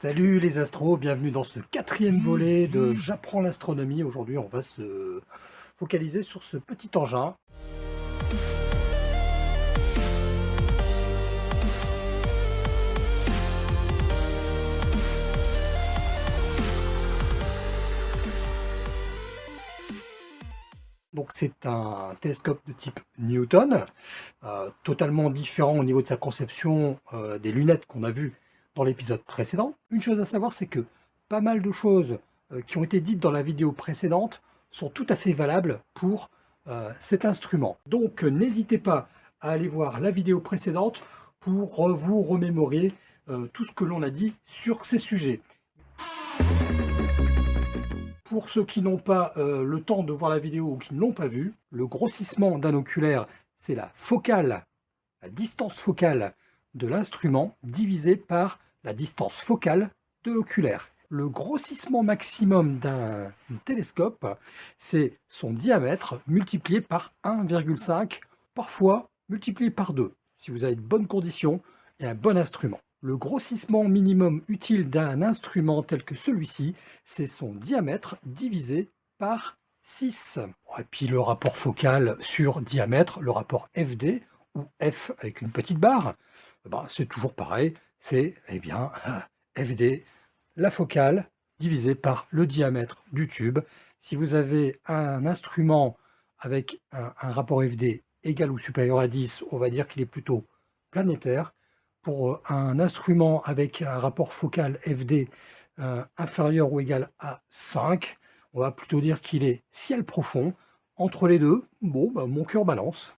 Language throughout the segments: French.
Salut les astros, bienvenue dans ce quatrième volet de J'apprends l'astronomie. Aujourd'hui, on va se focaliser sur ce petit engin. Donc c'est un télescope de type Newton, euh, totalement différent au niveau de sa conception euh, des lunettes qu'on a vues dans l'épisode précédent. Une chose à savoir, c'est que pas mal de choses euh, qui ont été dites dans la vidéo précédente sont tout à fait valables pour euh, cet instrument. Donc euh, n'hésitez pas à aller voir la vidéo précédente pour vous remémorer tout ce que l'on a dit sur ces sujets. Pour ceux qui n'ont pas le temps de voir la vidéo ou qui ne l'ont pas vue, le grossissement d'un oculaire, c'est la focale, la distance focale de l'instrument divisé par la distance focale de l'oculaire. Le grossissement maximum d'un télescope, c'est son diamètre multiplié par 1,5, parfois multiplié par 2, si vous avez de bonnes conditions et un bon instrument. Le grossissement minimum utile d'un instrument tel que celui-ci, c'est son diamètre divisé par 6. Et puis le rapport focal sur diamètre, le rapport FD, ou F avec une petite barre, eh ben, c'est toujours pareil, c'est eh bien FD, la focale, divisée par le diamètre du tube. Si vous avez un instrument avec un, rapport FD égal ou supérieur à 10, on va dire qu'il est plutôt planétaire. Pour euh, un instrument avec un rapport focal FD euh, inférieur ou égal à 5, on va plutôt dire qu'il est ciel profond. Entre les deux, bon, bah, mon cœur balance.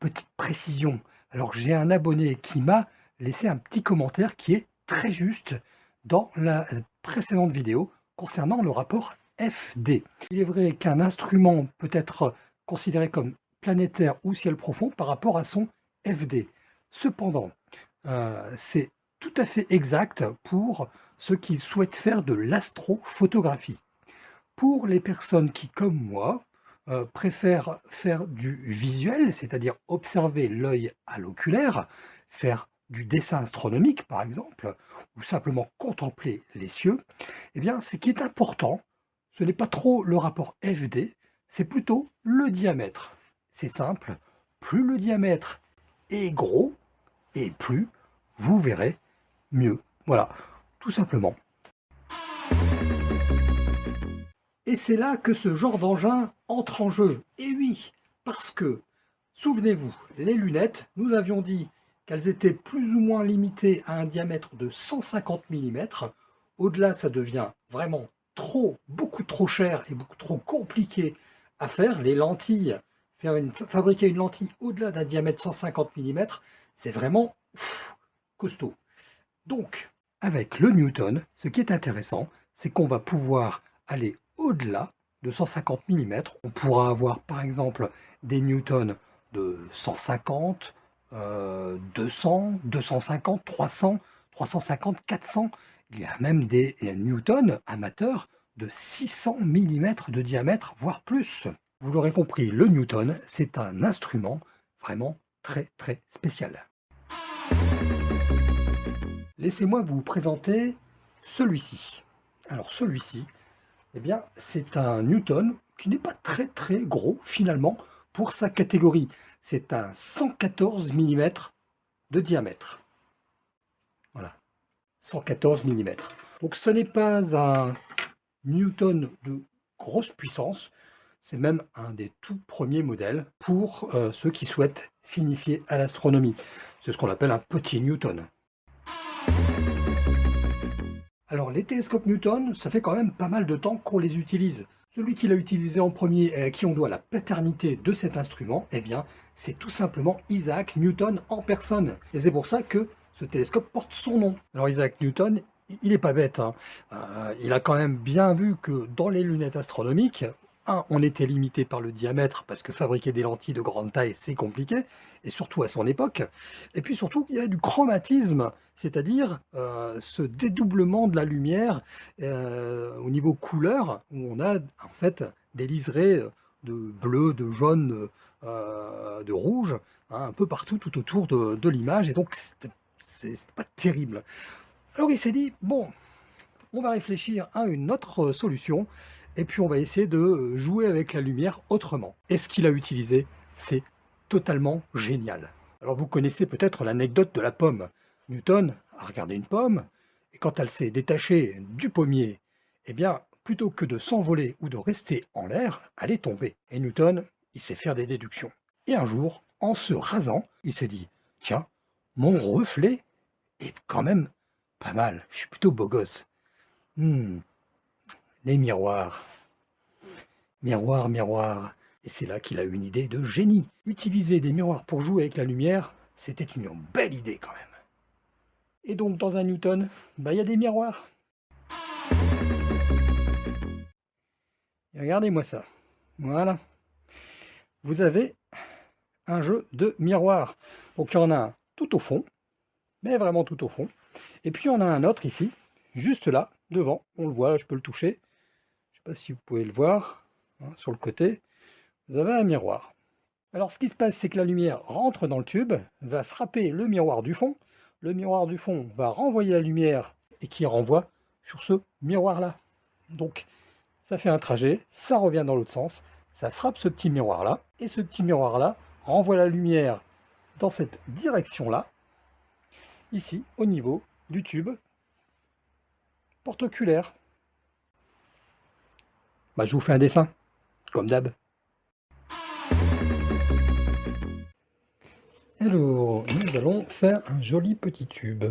Petite précision, alors j'ai un abonné qui m'a laissé un petit commentaire qui est très juste dans la précédente vidéo concernant le rapport FD. Il est vrai qu'un instrument peut être considéré comme planétaire ou ciel profond par rapport à son FD. Cependant, euh, c'est tout à fait exact pour ceux qui souhaitent faire de l'astrophotographie. Pour les personnes qui, comme moi, euh, préfèrent faire du visuel, c'est-à-dire observer l'œil à l'oculaire, faire du dessin astronomique par exemple, ou simplement contempler les cieux, eh bien ce qui est important, ce n'est pas trop le rapport FD, c'est plutôt le diamètre. C'est simple, plus le diamètre est gros, et plus vous verrez mieux. Voilà, tout simplement. Et c'est là que ce genre d'engin entre en jeu. Et oui, parce que, souvenez-vous, les lunettes, nous avions dit qu'elles étaient plus ou moins limitées à un diamètre de 150 mm. Au-delà, ça devient vraiment trop, beaucoup trop cher et beaucoup trop compliqué à faire. Les lentilles, faire une, fabriquer une lentille au-delà d'un diamètre 150 mm, c'est vraiment costaud. Donc, avec le Newton, ce qui est intéressant, c'est qu'on va pouvoir aller au-delà de 150 mm. On pourra avoir par exemple des newtons de 150, 200, 250, 300, 350, 400. Il y a même des newtons amateurs de 600 mm de diamètre, voire plus. Vous l'aurez compris, le newton, c'est un instrument vraiment très très spécial. Laissez-moi vous présenter celui-ci. Alors celui-ci, eh bien, c'est un Newton qui n'est pas très très gros finalement pour sa catégorie. C'est un 114 mm de diamètre. Voilà, 114 mm. Donc ce n'est pas un Newton de grosse puissance, c'est même un des tout premiers modèles pour euh, ceux qui souhaitent s'initier à l'astronomie. C'est ce qu'on appelle un petit Newton. Alors les télescopes Newton, ça fait quand même pas mal de temps qu'on les utilise. Celui qui l'a utilisé en premier et à qui on doit la paternité de cet instrument, eh bien, c'est tout simplement Isaac Newton en personne. Et c'est pour ça que ce télescope porte son nom. Alors Isaac Newton, il n'est pas bête. Hein. Euh, il a quand même bien vu que dans les lunettes astronomiques, on était limité par le diamètre parce que fabriquer des lentilles de grande taille, c'est compliqué, et surtout à son époque. Et puis surtout, il y a du chromatisme, c'est-à-dire euh, ce dédoublement de la lumière euh, au niveau couleur, où on a en fait des liserés de bleu, de jaune, euh, de rouge, hein, un peu partout tout autour de, de l'image, et donc c'est pas terrible. Alors il s'est dit, bon, on va réfléchir à une autre solution, et puis on va essayer de jouer avec la lumière autrement. Et ce qu'il a utilisé, c'est totalement génial. Alors vous connaissez peut-être l'anecdote de la pomme. Newton a regardé une pomme, et quand elle s'est détachée du pommier, eh bien, plutôt que de s'envoler ou de rester en l'air, elle est tombée. Et Newton, il sait faire des déductions. Et un jour, en se rasant, il s'est dit, tiens, mon reflet est quand même pas mal, je suis plutôt beau gosse. Hmm, les miroirs. Miroir, miroir. Et c'est là qu'il a eu une idée de génie. Utiliser des miroirs pour jouer avec la lumière, c'était une belle idée quand même. Et donc dans un Newton, bah, il y a des miroirs. Regardez-moi ça. Voilà. Vous avez un jeu de miroirs. Donc il y en a un tout au fond, mais vraiment tout au fond. Et puis on a un autre ici, juste là, devant. On le voit, je peux le toucher. Si vous pouvez le voir. Hein, sur le côté, vous avez un miroir. Alors ce qui se passe, c'est que la lumière rentre dans le tube, va frapper le miroir du fond. Le miroir du fond va renvoyer la lumière et qui renvoie sur ce miroir-là. Donc ça fait un trajet, ça revient dans l'autre sens, ça frappe ce petit miroir-là, et ce petit miroir-là renvoie la lumière dans cette direction-là, ici, au niveau du tube porte-oculaire. Bah, je vous fais un dessin, comme d'hab. Alors, nous allons faire un joli petit tube.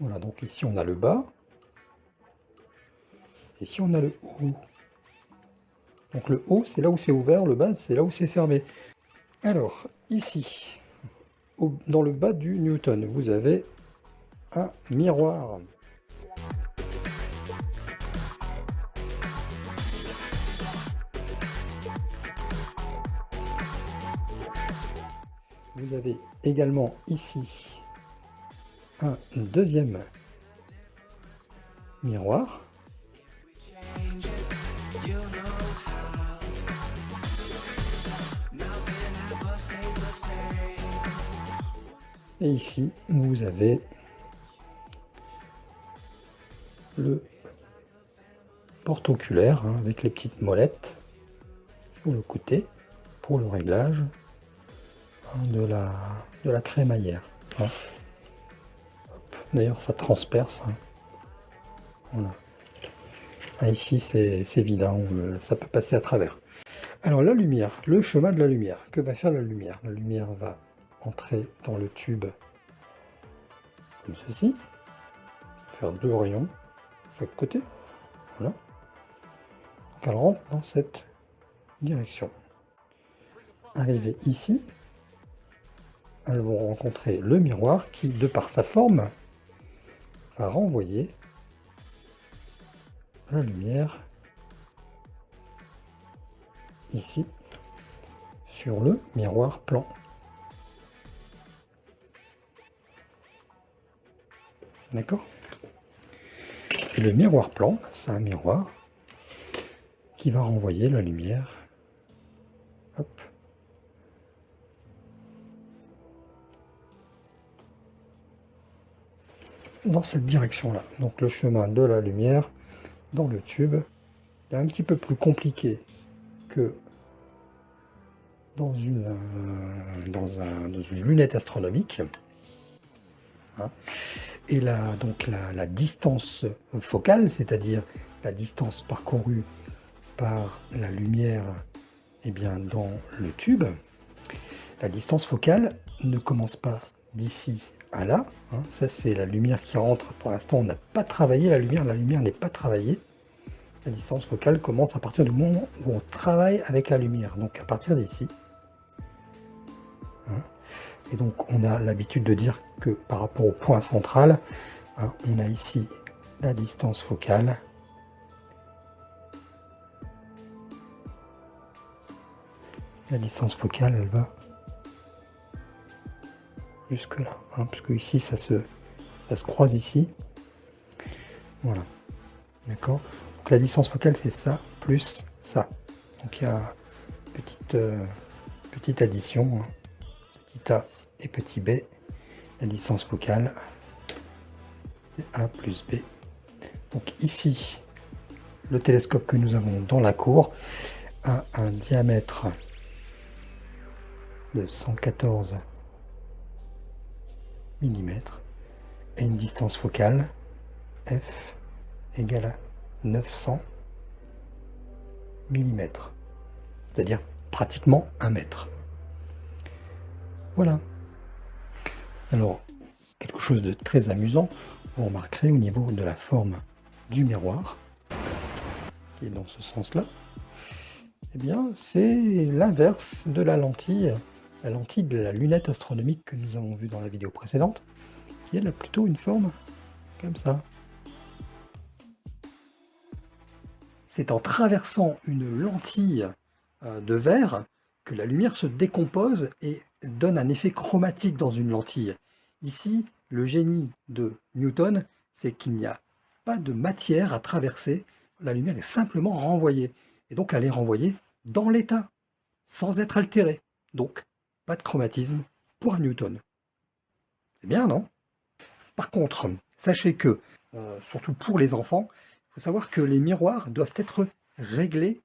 Voilà, donc ici on a le bas. Ici on a le haut. Donc le haut, c'est là où c'est ouvert, le bas, c'est là où c'est fermé. Alors, ici, dans le bas du Newton, vous avez un miroir. Vous avez également ici un deuxième miroir. Et ici, vous avez le porte-oculaire hein, avec les petites molettes sur le côté pour le réglage hein, de, la, de la crémaillère. Hein. D'ailleurs, ça transperce. Voilà. Ah, ici, c'est vide, ça peut passer à travers. Alors, la lumière, le chemin de la lumière. Que va faire la lumière? La lumière va entrer dans le tube comme ceci, faire deux rayons côté, voilà. Donc elle rentre dans cette direction. Arriver ici, elles vont rencontrer le miroir qui, de par sa forme, va renvoyer la lumière ici sur le miroir plan. D'accord? Le miroir plan, c'est un miroir qui va renvoyer la lumière. Dans cette direction-là. Donc le chemin de la lumière dans le tube est un petit peu plus compliqué que dans une, euh, dans, un, dans une lunette astronomique. Hein et la, donc la, distance focale, c'est-à-dire la distance parcourue par la lumière eh bien, dans le tube, la distance focale ne commence pas d'ici à là. Hein. Ça, c'est la lumière qui rentre. Pour l'instant, on n'a pas travaillé la lumière. La lumière n'est pas travaillée. La distance focale commence à partir du moment où on travaille avec la lumière. Donc, à partir d'ici. Et donc on a l'habitude de dire que par rapport au point central, hein, on a ici la distance focale. La distance focale, elle va jusque là, hein, puisque ici ça se, croise ici. Voilà. D'accord Donc la distance focale c'est ça plus ça. Donc il y a petite, euh, petite addition, hein. A et petit b, la distance focale, c'est a plus b. Donc ici, le télescope que nous avons dans la cour a un diamètre de 114 mm et une distance focale f égale à 900 mm, c'est-à-dire pratiquement un mètre. Voilà. Alors, quelque chose de très amusant, vous remarquerez au niveau de la forme du miroir, qui est dans ce sens-là, eh bien, c'est l'inverse de la lentille, la lentille de la lunette astronomique que nous avons vue dans la vidéo précédente, qui a plutôt une forme comme ça. C'est en traversant une lentille euh, de verre que la lumière se décompose et donne un effet chromatique dans une lentille. Ici, le génie de Newton, c'est qu'il n'y a pas de matière à traverser, la lumière est simplement renvoyée. Et donc elle est renvoyée dans l'état, sans être altérée. Donc, pas de chromatisme pour Newton. C'est bien, non? Par contre, sachez que, euh, surtout pour les enfants, il faut savoir que les miroirs doivent être réglés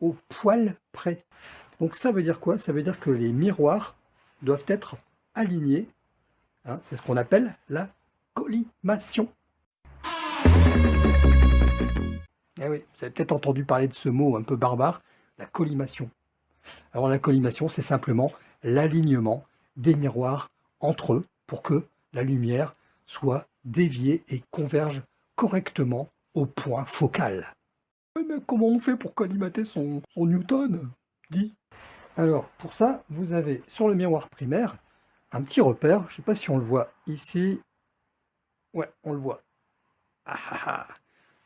au poil près. Donc ça veut dire quoi? Ça veut dire que les miroirs doivent être alignés. Hein, c'est ce qu'on appelle la collimation. Eh oui, vous avez peut-être entendu parler de ce mot un peu barbare, la collimation. Alors la collimation, c'est simplement l'alignement des miroirs entre eux pour que la lumière soit déviée et converge correctement au point focal. mais comment on fait pour collimater son, Newton. Alors, pour ça, vous avez sur le miroir primaire un petit repère. Je ne sais pas si on le voit ici. Ouais, on le voit. Ah, ah, ah.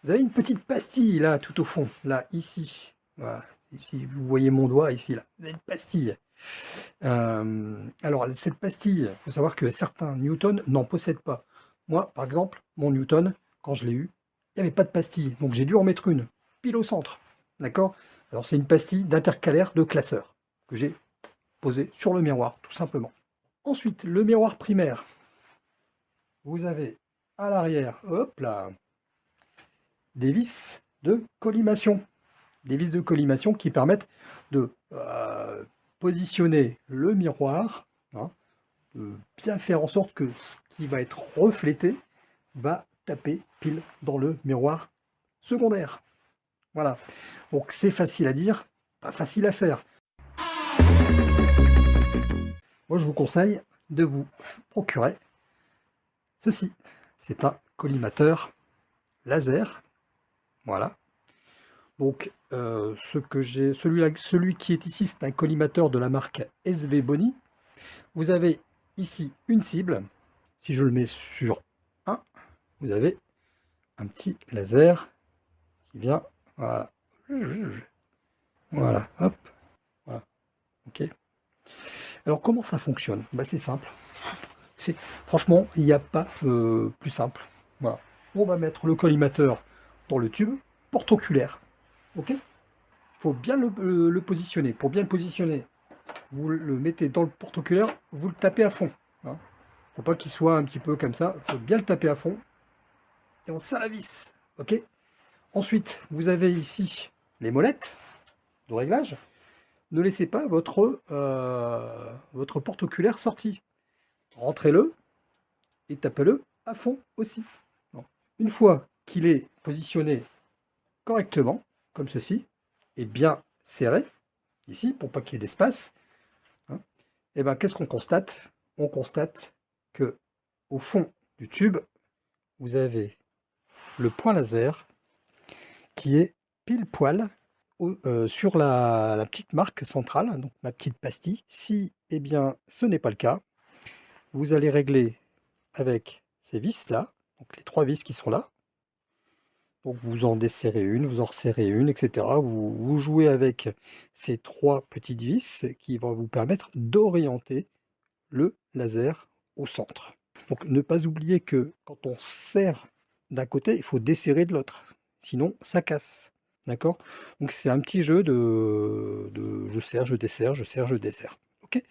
Vous avez une petite pastille là, tout au fond, là, ici. Voilà. Ici, vous voyez mon doigt ici, là. Vous avez une pastille. Euh, alors, cette pastille, il faut savoir que certains Newton n'en possèdent pas. Moi, par exemple, mon Newton, quand je l'ai eu, il n'y avait pas de pastille. Donc, j'ai dû en mettre une, pile au centre. D'accord? Alors, c'est une pastille d'intercalaire de classeur j'ai posée sur le miroir, tout simplement. Ensuite, le miroir primaire. Vous avez à l'arrière, hop là, des vis de collimation. Des vis de collimation qui permettent de euh, positionner le miroir, hein, de bien faire en sorte que ce qui va être reflété va taper pile dans le miroir secondaire. Voilà. Donc c'est facile à dire, pas facile à faire. Moi je vous conseille de vous procurer ceci. C'est un collimateur laser voilà. Donc, euh, ce que j'ai, celui, celui qui est ici, c'est un collimateur de la marque SV Boni. Vous avez ici une cible. Si je le mets sur 1, vous avez un petit laser qui vient, voilà. Voilà, hop, voilà, ok. Alors, comment ça fonctionne? Bah, C'est simple. Franchement, il n'y a pas euh, plus simple. On va mettre le collimateur dans le tube porte-oculaire. Ok? Il faut bien le, positionner. Pour bien le positionner, vous le mettez dans le porte-oculaire, vous le tapez à fond. Il hein. ne faut pas qu'il soit un petit peu comme ça. Il faut bien le taper à fond. Et on serre la vis. Ensuite, vous avez ici les molettes de réglage. Ne laissez pas votre, euh, votre porte-oculaire sorti. Rentrez-le et tapez-le à fond aussi. Une fois qu'il est positionné correctement, comme ceci, et bien serré, ici, pour pas qu'il y ait d'espace, hein, eh ben qu'est-ce qu'on constate? On constate que au fond du tube, vous avez le point laser qui est pile poil euh, sur la, petite marque centrale, donc ma petite pastille. Si eh bien, ce n'est pas le cas, vous allez régler avec ces vis là, donc les trois vis qui sont là, donc vous en desserrez une, vous en resserrez une, etc. Vous, jouez avec ces trois petites vis qui vont vous permettre d'orienter le laser au centre. Donc ne pas oublier que quand on serre d'un côté, il faut desserrer de l'autre. Sinon, ça casse. D'accord? Donc c'est un petit jeu de, je serre, je desserre, je serre, je desserre. marqué.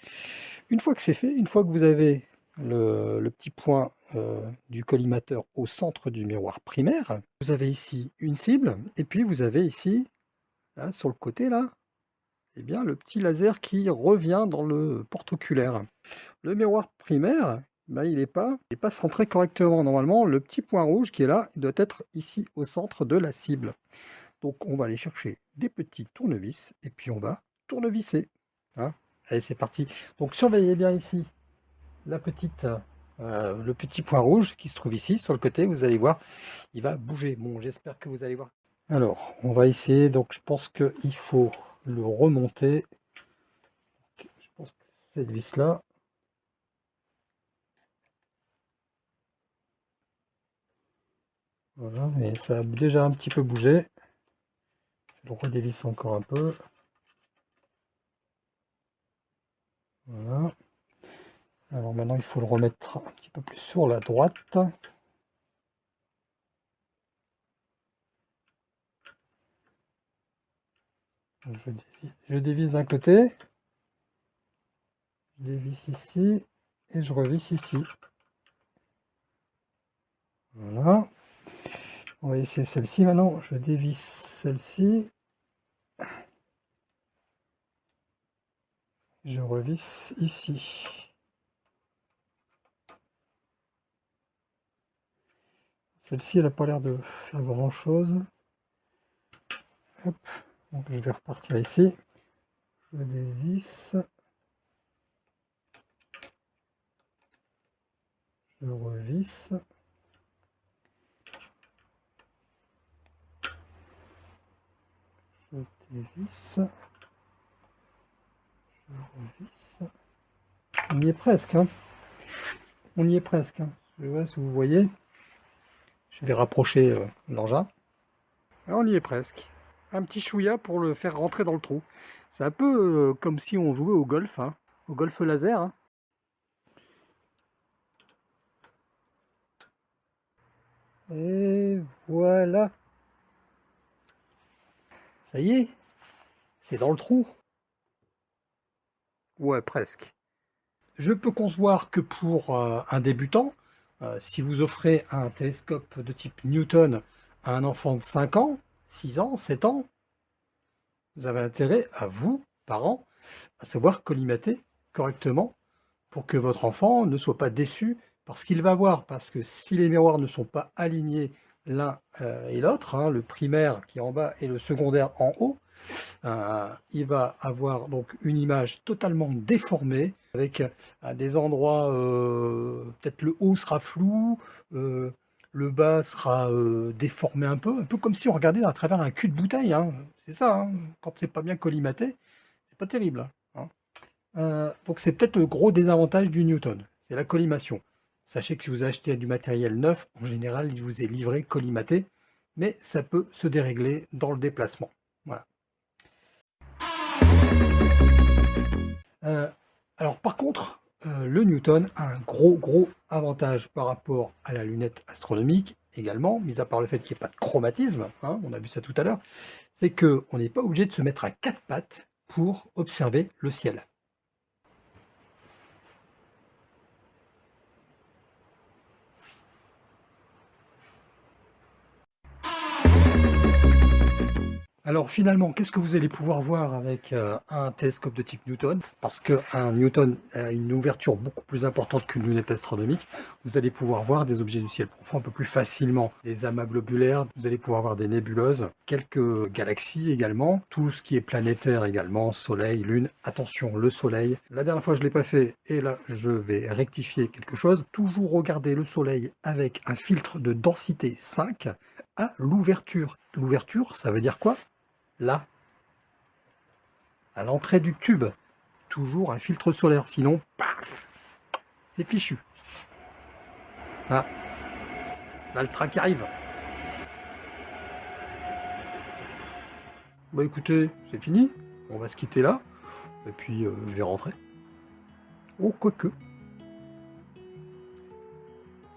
Une fois que c'est fait, une fois que vous avez le, petit point euh, du collimateur au centre du miroir primaire, vous avez ici une cible, et puis vous avez ici, là, sur le côté, là, eh bien, le petit laser qui revient dans le porte-oculaire. Le miroir primaire, ben, il n'est pas, pas centré correctement. Normalement, le petit point rouge qui est là, doit être ici au centre de la cible. Donc on va aller chercher des petits tournevis et puis on va tournevisser. Hein. Allez, c'est parti. Donc surveillez bien ici la petite, euh, le petit point rouge qui se trouve ici sur le côté. Vous allez voir, il va bouger. Bon, j'espère que vous allez voir. Alors, on va essayer. Donc je pense qu'il faut le remonter. Je pense que cette vis là. Voilà, mais ça a déjà un petit peu bougé. Je le redévisse encore un peu. Voilà. Alors maintenant, il faut le remettre un petit peu plus sur la droite. Je dévisse, d'un côté, je dévisse ici et je revisse ici. Voilà. On va essayer celle-ci maintenant. Je dévisse celle-ci. Je revisse ici. Celle-ci, elle n'a pas l'air de faire grand-chose. Donc je vais repartir ici. Je dévisse. Je revisse. Je dévisse. Je revisse. On y est presque. Hein. On y est presque. Hein. Je vois si vous voyez. Je vais rapprocher euh, l'engin. On y est presque un petit chouïa pour le faire rentrer dans le trou. C'est un peu euh, comme si on jouait au golf, hein, au golf laser. Hein. Et voilà. Ça y est, c'est dans le trou. Ouais, presque. Je peux concevoir que pour euh, un débutant, euh, si vous offrez un télescope de type Newton à un enfant de 5 ans, 6 ans, 7 ans, vous avez intérêt à vous, parents, à savoir collimater correctement pour que votre enfant ne soit pas déçu par ce qu'il va voir. Parce que si les miroirs ne sont pas alignés l'un euh, et l'autre, hein, le primaire qui est en bas et le secondaire en haut, euh, il va avoir donc une image totalement déformée avec à des endroits euh, peut-être le haut sera flou, le bas sera euh, déformé un peu, un peu comme si on regardait à travers un cul de bouteille. Hein. C'est ça, hein. quand c'est pas bien collimaté, c'est pas terrible. Euh, donc c'est peut-être le gros désavantage du Newton, c'est la collimation. Sachez que si vous achetez du matériel neuf, en général, il vous est livré collimaté, mais ça peut se dérégler dans le déplacement. Euh, alors par contre, euh, le Newton a un gros gros avantage par rapport à la lunette astronomique également, mis à part le fait qu'il n'y ait pas de chromatisme, hein, on a vu ça tout à l'heure, c'est qu'on n'est pas obligé de se mettre à quatre pattes pour observer le ciel. Alors finalement, qu'est-ce que vous allez pouvoir voir avec euh, un télescope de type Newton? Parce qu'un Newton a une ouverture beaucoup plus importante qu'une lunette astronomique. Vous allez pouvoir voir des objets du ciel profond un peu plus facilement. Des amas globulaires, vous allez pouvoir voir des nébuleuses, quelques galaxies également, tout ce qui est planétaire également, soleil, lune. Attention, le soleil. La dernière fois, je ne l'ai pas fait et là, je vais rectifier quelque chose. Toujours regarder le soleil avec un filtre de densité 5 à l'ouverture. L'ouverture, ça veut dire quoi? Là, à l'entrée du tube, toujours un filtre solaire, sinon, paf, c'est fichu. Ah, là qui arrive. Bah écoutez, c'est fini, on va se quitter là, et puis euh, je vais rentrer. Oh, quoique.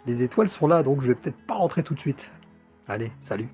Les étoiles sont là, donc je vais peut-être pas rentrer tout de suite. Allez, salut